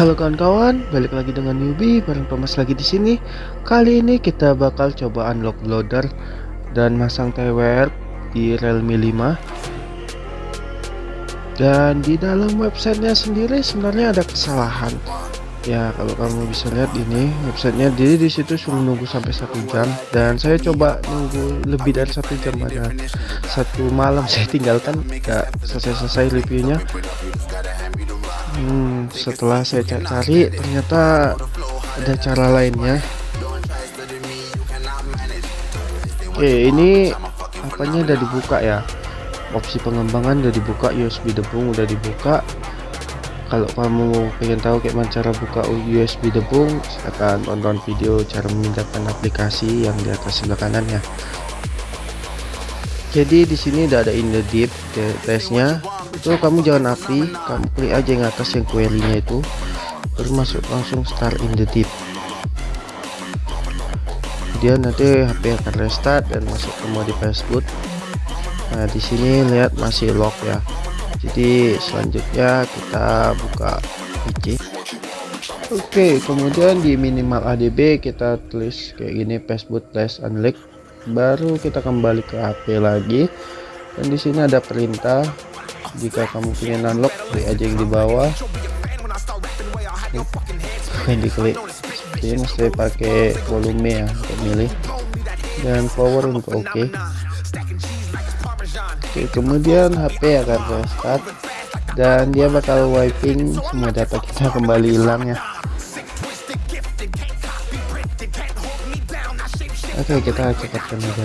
Halo kawan-kawan, balik lagi dengan newbie bareng Thomas lagi di sini. Kali ini kita bakal coba unlock loader dan masang TWR di Realme 5. Dan di dalam websitenya sendiri sebenarnya ada kesalahan. Ya kalau kamu bisa lihat ini websitenya jadi di situ suruh nunggu sampai satu jam dan saya coba nunggu lebih dari satu jam ada satu malam saya tinggalkan gak selesai-selesai reviewnya Hmm, setelah saya cari ternyata ada cara lainnya. Oke, ini apanya udah dibuka ya? Opsi pengembangan udah dibuka, USB debung udah dibuka. Kalau kamu pengen tahu kayak mana cara buka USB debung, silahkan tonton video cara memindahkan aplikasi yang di atas sebelah kanan ya. Jadi di sini udah ada in the deep tesnya itu kamu jangan api. Kamu klik aja yang atas yang query nya itu. Baru masuk langsung start in the deep. Dia nanti HP akan restart dan masuk ke mode Facebook nah di sini lihat masih lock ya. Jadi selanjutnya kita buka PC Oke kemudian di minimal ADB kita tulis kayak gini Facebook plus unlock baru kita kembali ke HP lagi. Dan di sini ada perintah jika kamu ingin unlock klik aja yang di bawah. Ini diklik ini mesti pakai volume ya untuk milih. Dan power untuk oke. Okay. oke kemudian HP akan restart dan dia bakal wiping semua data kita kembali hilang ya. Oke kita cepatkan aja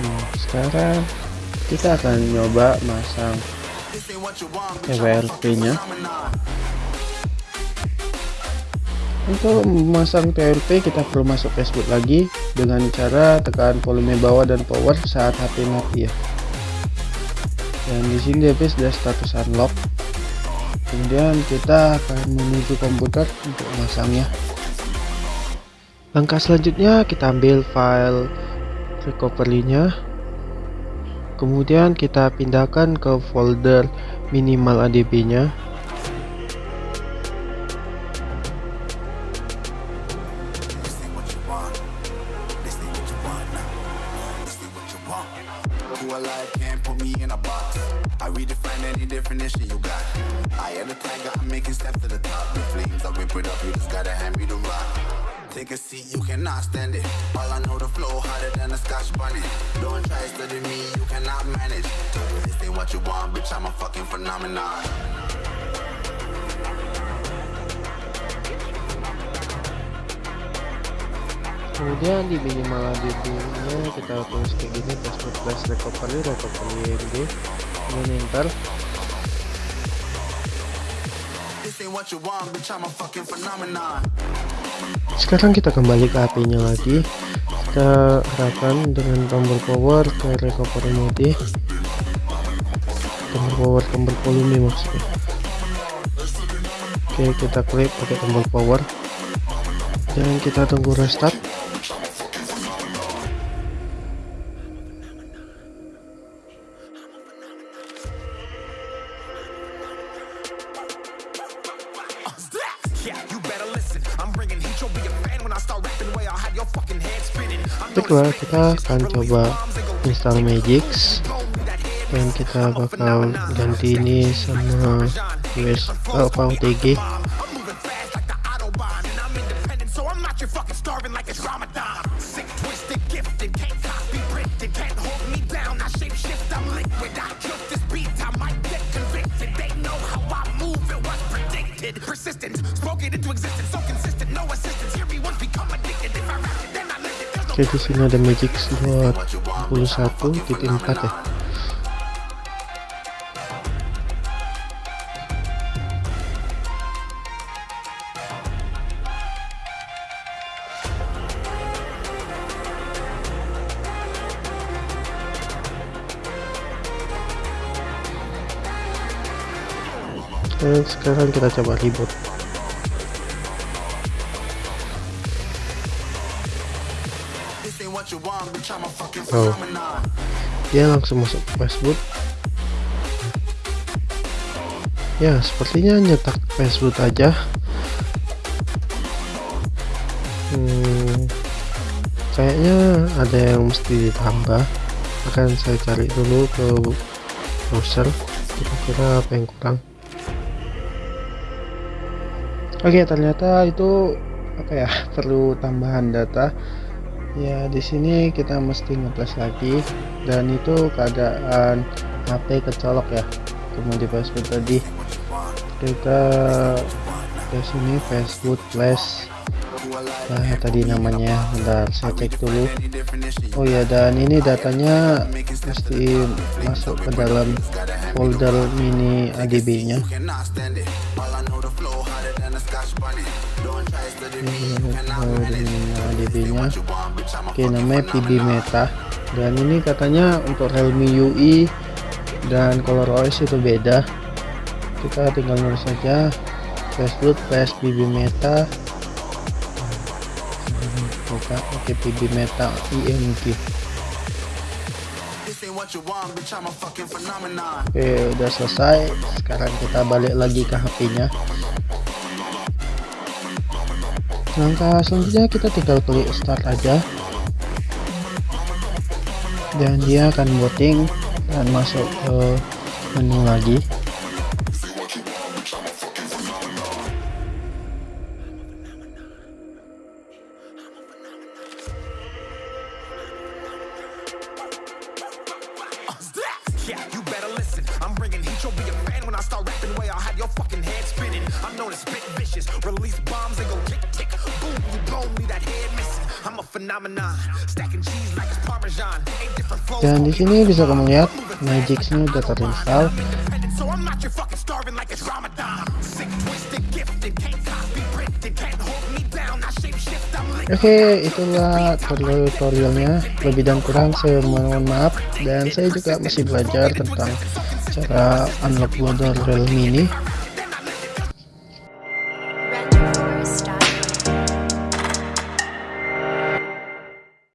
Nah, sekarang kita akan nyoba masang EWRP-nya. Untuk memasang TLP kita perlu masuk Facebook lagi dengan cara tekan volume bawah dan power saat HP mati ya. Dan di sini device sudah status unlock. Kemudian kita akan menuju komputer untuk memasangnya langkah selanjutnya kita ambil file recovery nya kemudian kita pindahkan ke folder minimal adb nya definition you got. I am the tiger, I'm making steps to the top. The flames, I rip it up, you just gotta hand me the rock. Take a seat, you cannot stand it. All I know, the flow harder than a scotch bunny. Don't try study me, you cannot manage. This ain't what you want, bitch, I'm a fucking phenomenon. kemudian di minimal nya kita tulis kayak gini password plus recovery recovery md kemudian enter sekarang kita kembali ke HP nya lagi. Kita arahkan dengan tombol power ke recovery mode tombol power tombol volume maksudnya. Oke kita klik pakai tombol power. Dan kita tunggu restart Baiklah, kita akan coba install Magix dan kita bakal ganti ini sama US oh, OTG. oke di sini ada magic Slot. 21 ya. Dan sekarang kita coba ribut oh. dia langsung masuk Facebook. Ya sepertinya nyetak Facebook aja. Hmm, kayaknya ada yang mesti ditambah. Akan saya cari dulu ke browser. Kira-kira apa yang kurang? Oke ternyata itu apa ya perlu tambahan data ya di sini kita mesti ngeplus lagi. Dan itu keadaan HP kecolok ya. Kemudian Facebook tadi. Kita ke sini Facebook flash nah tadi namanya. Bentar saya cek dulu. Oh ya dan ini datanya mesti masuk ke dalam folder mini ADB nya ADB nya. oke namanya PB Meta. Dan ini katanya untuk Realme UI dan color OS itu beda. Kita tinggal nulis saja Facebook PSBB Meta. Buka oke PB Meta IMG oke udah selesai. Sekarang kita balik lagi ke HP nya langkah selanjutnya kita tinggal klik start aja. Dan dia akan voting dan masuk ke menu lagi yeah, you better listen. I'm bringing heat, you'll be a fan when I start rapping. Way I'll have your fucking head spinning. I'm known as spit vicious, release bombs and go tick tick. Boom, you blow me that head missing I'm a phenomenon, stacking cheese like it's parmesan. Eight different flows Dan di sini bisa kamu lihat Magic-nya udah terinstall so I'm not your fucking starving like it's Oke, itulah tutorialnya. Lebih dan kurang saya mohon maaf dan saya juga masih belajar tentang cara unlock loader Realme ini